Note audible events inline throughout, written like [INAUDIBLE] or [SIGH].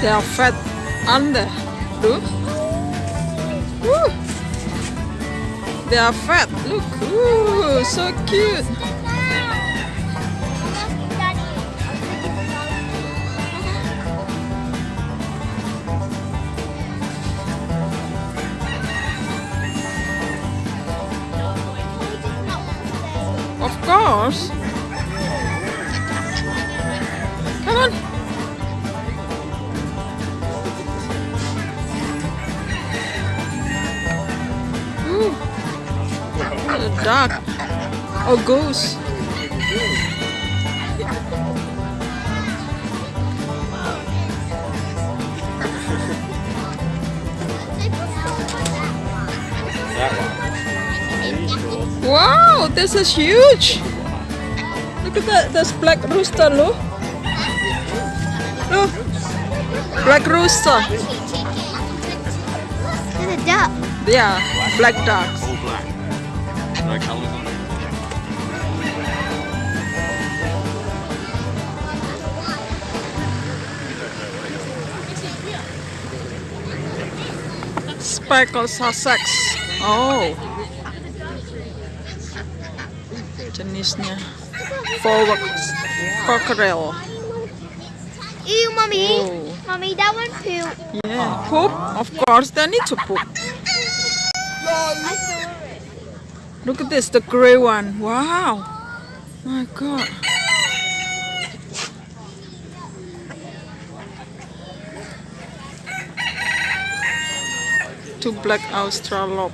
They are fat under. Look. Woo. They are fat. Look. So cute. Duck. Or goose. Wow, this is huge. Look at that. That's black rooster, look. Look. Black rooster. There's a duck. Yeah, black ducks. All black. No colours on it. Speckled Sussex. Oh. Jenisnya. Forward cockerel. Ew, mommy. Oh. Mommy, that one poop. Yeah. Poop? Of course, they need to poop. I saw it. Look at this, the gray one. Wow. My God. Two black Australorp.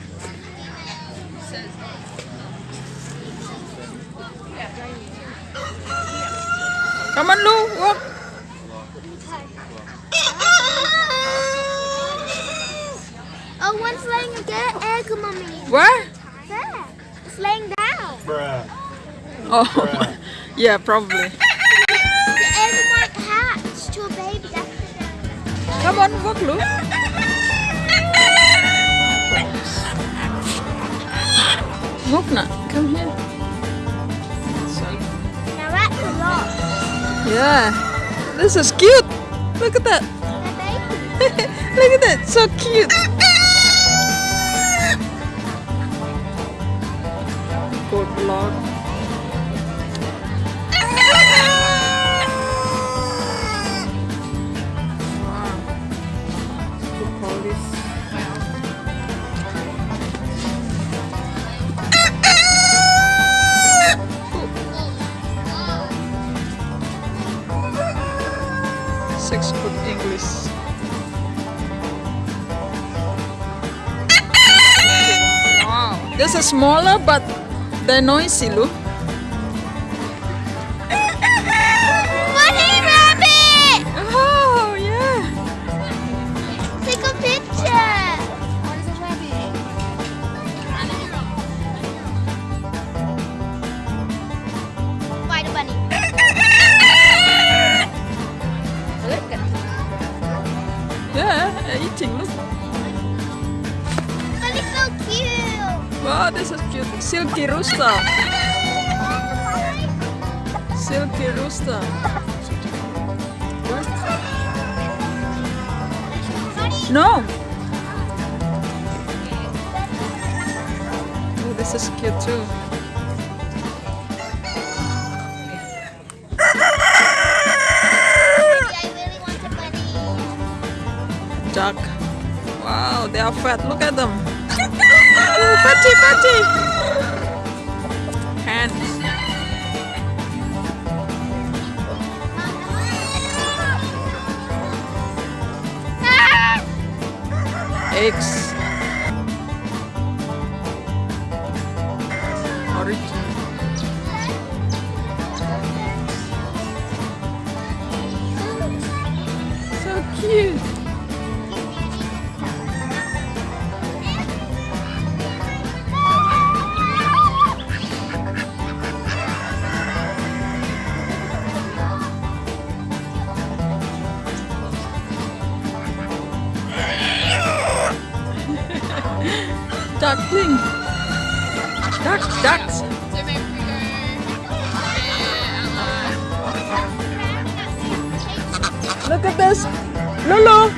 Come on, Lou, walk. Oh, one's laying a good egg, mommy. Where? Oh, [LAUGHS] yeah, probably. The egg might to a baby. That's Come on, walk, Lou. Walk now. Come here. Now that's a lot. Yeah. This is cute. Look at that. [LAUGHS] Look at that. So cute. Good lord. Six foot English. Wow. This is smaller but they're noisy, look. Wow, this is cute. Silkie rooster. Silkie rooster. What? No. Oh, this is cute too. Duck. Wow, they are fat. Look at them. Fatty, fatty. Hands. Eggs. Origin. So cute. Duckling. Duck, ducks. Look at this. Lulu.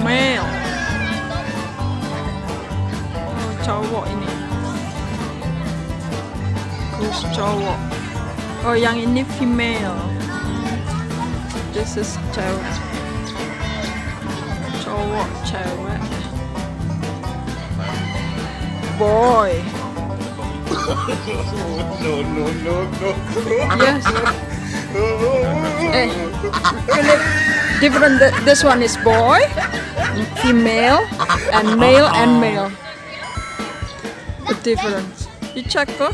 Male. Oh, cowok ini. Goose cowok. Oh, yang ini female. This is cewek. Cowok, cewek. Boy. No, no, no, no. Yes. Eh, Philip, different. th- This one is boy, female, and male and male. The difference. You check? Eh,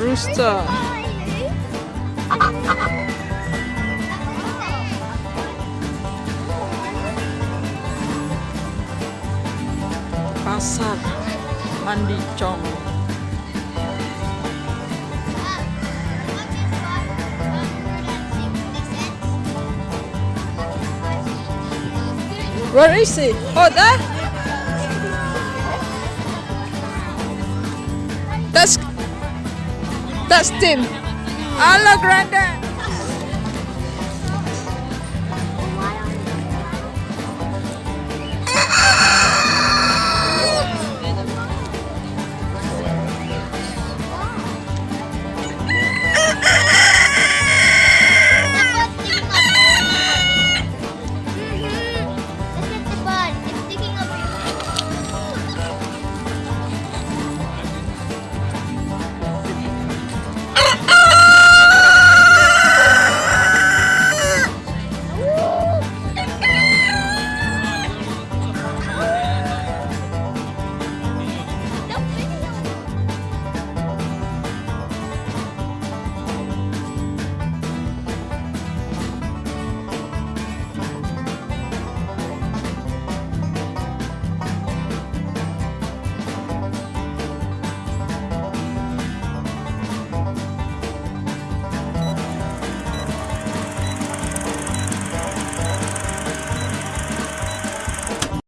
rooster. Pasar Mandi Chong. Where is he? Oh, there. That's that's Tim. Hello, Granddad.